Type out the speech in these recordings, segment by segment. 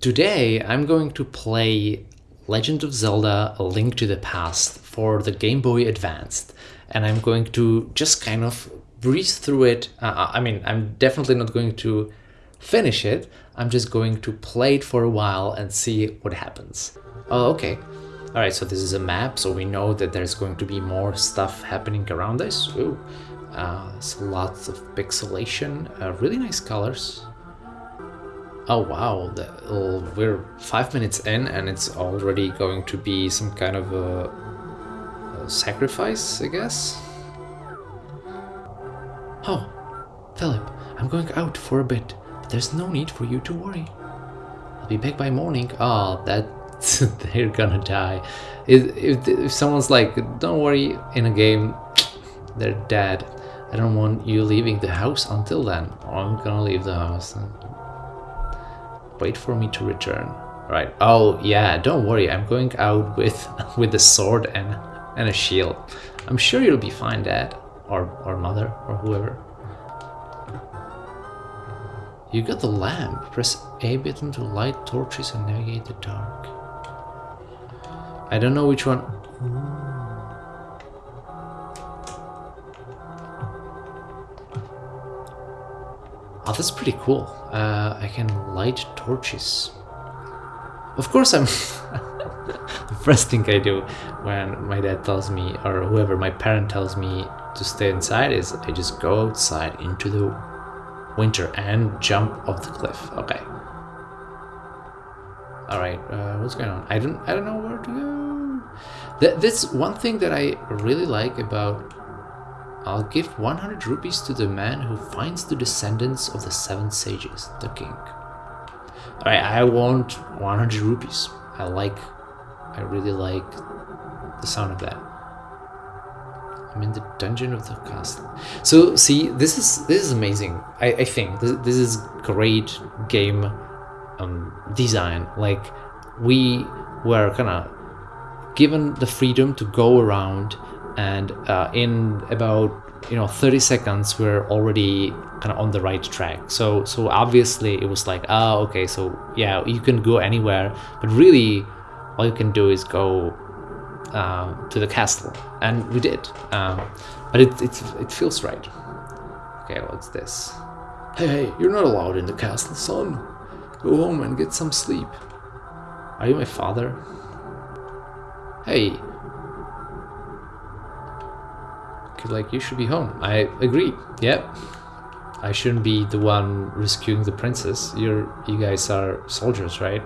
Today I'm going to play Legend of Zelda A Link to the Past for the Game Boy Advanced and I'm going to just kind of breeze through it. Uh, I mean, I'm definitely not going to finish it. I'm just going to play it for a while and see what happens. Oh, okay. Alright, so this is a map, so we know that there's going to be more stuff happening around us. Ooh, uh, lots of pixelation, uh, really nice colors. Oh wow, uh, we're five minutes in and it's already going to be some kind of a, a sacrifice, I guess? Oh, Philip, I'm going out for a bit, but there's no need for you to worry. I'll be back by morning. Oh, that they're gonna die. If, if, if someone's like, don't worry, in a game, they're dead. I don't want you leaving the house until then. I'm gonna leave the house. Wait for me to return. Right. Oh, yeah, don't worry. I'm going out with with a sword and, and a shield. I'm sure you'll be fine, Dad. Or, or Mother, or whoever. You got the lamp. Press A button to light torches and navigate the dark. I don't know which one... Oh, that's pretty cool. Uh, I can light torches. Of course I'm... the first thing I do when my dad tells me, or whoever, my parent tells me to stay inside is I just go outside into the winter and jump off the cliff. Okay. All right, uh, what's going on? I don't, I don't know where to go. That, that's one thing that I really like about I'll give 100 rupees to the man who finds the descendants of the seven sages, the king. Alright, I want 100 rupees. I like, I really like the sound of that. I'm in the dungeon of the castle. So, see, this is this is amazing. I, I think this, this is great game um, design. Like, we were kind of given the freedom to go around and uh, in about you know 30 seconds we're already kind of on the right track. So so obviously it was like oh okay so yeah you can go anywhere. But really all you can do is go uh, to the castle. And we did. Um, but it, it, it feels right. Okay what's this? Hey hey you're not allowed in the castle son. Go home and get some sleep. Are you my father? Hey like you should be home. I agree. Yep. I shouldn't be the one rescuing the princess. You're you guys are soldiers, right?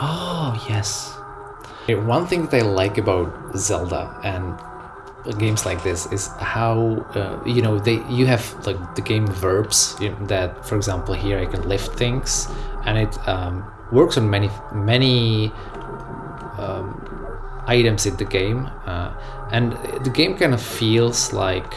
Oh, yes. One thing that I like about Zelda and games like this is how uh, you know they you have like the game verbs that for example here I can lift things and it um, works on many many um, items in the game uh, and the game kind of feels like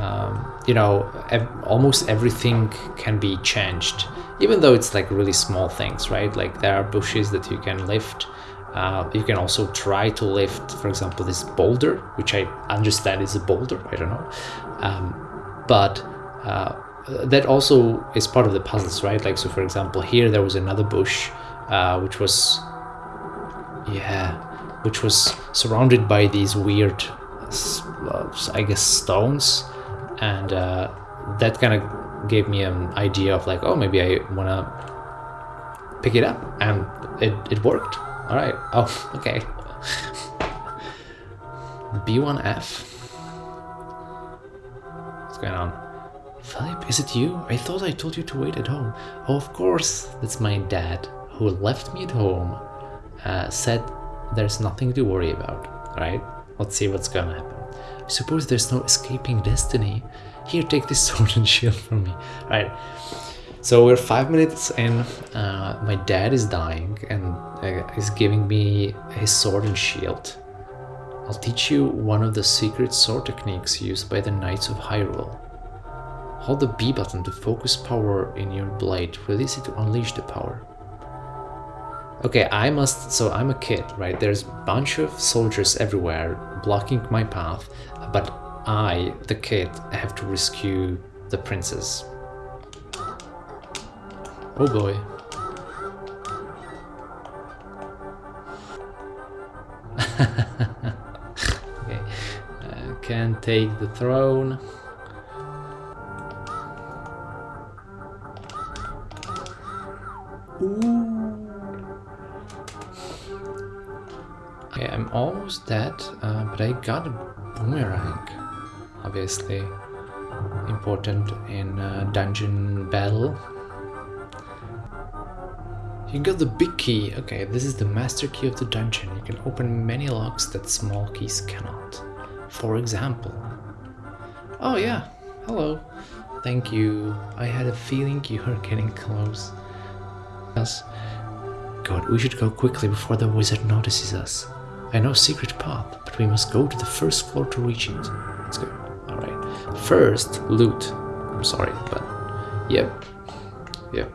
um, you know ev almost everything can be changed even though it's like really small things right? Like there are bushes that you can lift uh, you can also try to lift for example this boulder which I understand is a boulder I don't know um, but uh, that also is part of the puzzles, right? Like, so for example, here there was another bush, uh, which was, yeah, which was surrounded by these weird, uh, I guess, stones. And uh, that kind of gave me an idea of like, oh, maybe I want to pick it up. And it, it worked. All right. Oh, okay. B1F. What's going on? Philip, is it you? I thought I told you to wait at home. Oh, of course, that's my dad, who left me at home, uh, said there's nothing to worry about, right? Let's see what's gonna happen. I suppose there's no escaping destiny. Here, take this sword and shield from me. Right. So we're five minutes in. Uh, my dad is dying and uh, is giving me his sword and shield. I'll teach you one of the secret sword techniques used by the Knights of Hyrule. Hold the B button to focus power in your blade. Release it to unleash the power. Okay, I must... So I'm a kid, right? There's a bunch of soldiers everywhere blocking my path. But I, the kid, have to rescue the princess. Oh boy. okay, uh, can take the throne. Ooh. Okay, I'm almost dead, uh, but I got a boomerang. Obviously, important in uh, dungeon battle. You got the big key. Okay, this is the master key of the dungeon. You can open many locks that small keys cannot. For example. Oh yeah, hello. Thank you. I had a feeling you were getting close. Yes. God, we should go quickly before the wizard notices us. I know secret path, but we must go to the first floor to reach it. Let's go. Alright. First, loot. I'm sorry, but... Yep. Yep.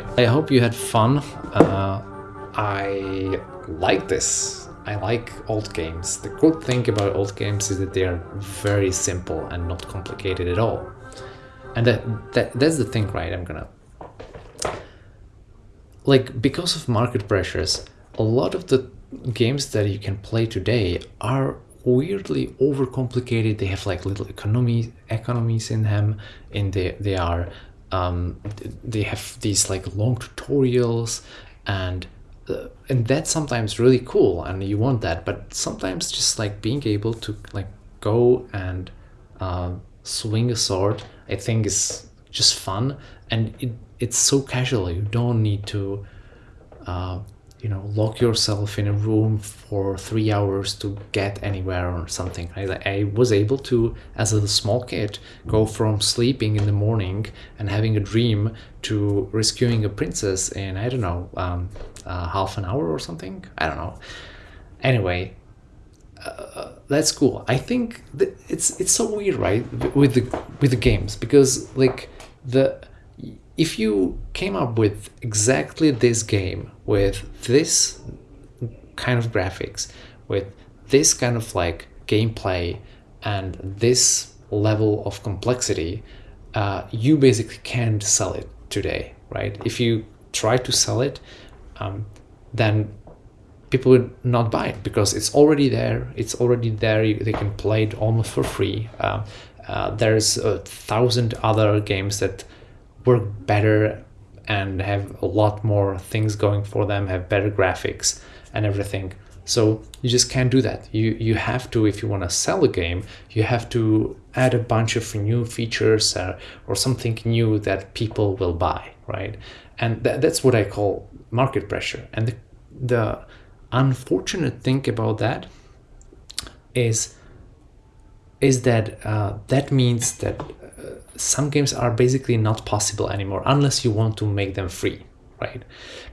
Alright. I hope you had fun. Uh, I like this. I like old games. The good thing about old games is that they are very simple and not complicated at all. And that, that that's the thing, right? I'm gonna like because of market pressures, a lot of the games that you can play today are weirdly overcomplicated. They have like little economy economies in them, and they they are um, they have these like long tutorials and uh, and that's sometimes really cool and you want that but sometimes just like being able to like go and uh, swing a sword i think is just fun and it, it's so casual you don't need to uh, you know lock yourself in a room for three hours to get anywhere or something I, I was able to as a small kid go from sleeping in the morning and having a dream to rescuing a princess in i don't know um, uh, half an hour or something? I don't know. Anyway uh, that's cool. I think it's it's so weird right with the with the games because like the if you came up with exactly this game with this kind of graphics, with this kind of like gameplay and this level of complexity, uh, you basically can't sell it today, right? If you try to sell it, um, then people would not buy it because it's already there. It's already there. You, they can play it almost for free. Uh, uh, there's a thousand other games that work better and have a lot more things going for them, have better graphics and everything. So you just can't do that. You you have to if you want to sell a game, you have to add a bunch of new features uh, or something new that people will buy, right? And th- that's what I call market pressure. And the, the unfortunate thing about that is is that uh, that means that some games are basically not possible anymore unless you want to make them free, right?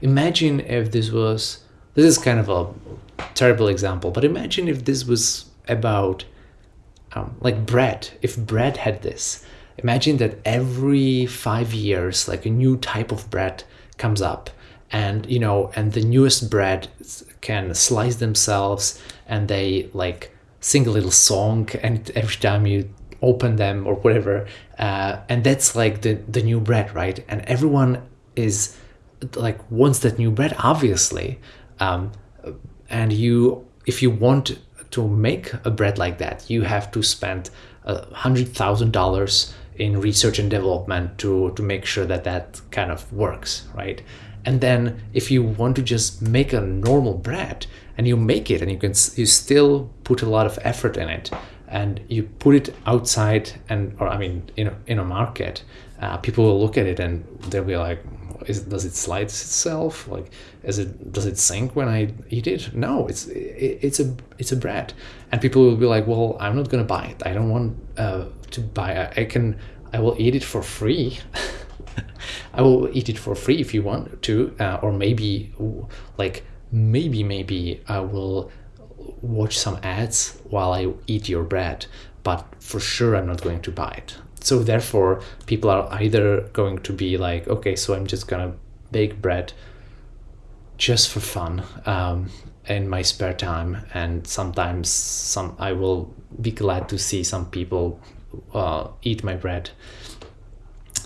Imagine if this was, this is kind of a terrible example, but imagine if this was about um, like bread, if bread had this. Imagine that every five years, like a new type of bread comes up and you know and the newest bread can slice themselves and they like sing a little song and every time you open them or whatever uh, and that's like the the new bread right? And everyone is like wants that new bread obviously. Um, and you if you want to make a bread like that you have to spend a hundred thousand dollars in research and development to to make sure that that kind of works right? And then if you want to just make a normal bread and you make it and you can you still put a lot of effort in it and you put it outside and or i mean in a, in a market uh, people will look at it and they'll be like is, does it slide itself? Like is it does it sink when i eat it? No it's it, it's a it's a bread. And people will be like well i'm not gonna buy it. I don't want uh, to buy I, I can i will eat it for free. I will eat it for free if you want to uh, or maybe like maybe maybe i will watch some ads while I eat your bread, but for sure I'm not going to buy it. So therefore, people are either going to be like, okay, so I'm just gonna bake bread just for fun, um, in my spare time, and sometimes some I will be glad to see some people uh, eat my bread,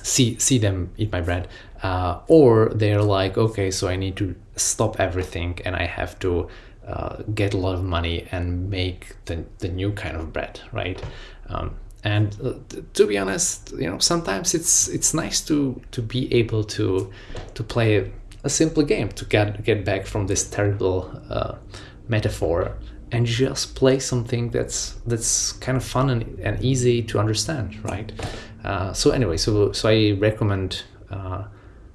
see see them eat my bread, uh, or they're like, okay, so I need to stop everything and I have to uh, get a lot of money and make the, the new kind of bread, right? Um, and uh, to be honest, you know, sometimes it's it's nice to to be able to to play a, simple game to get get back from this terrible uh, metaphor and just play something that's that's kind of fun and, and easy to understand, right? Uh, so anyway, so so I recommend uh,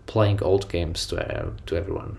playing old games to uh, to everyone.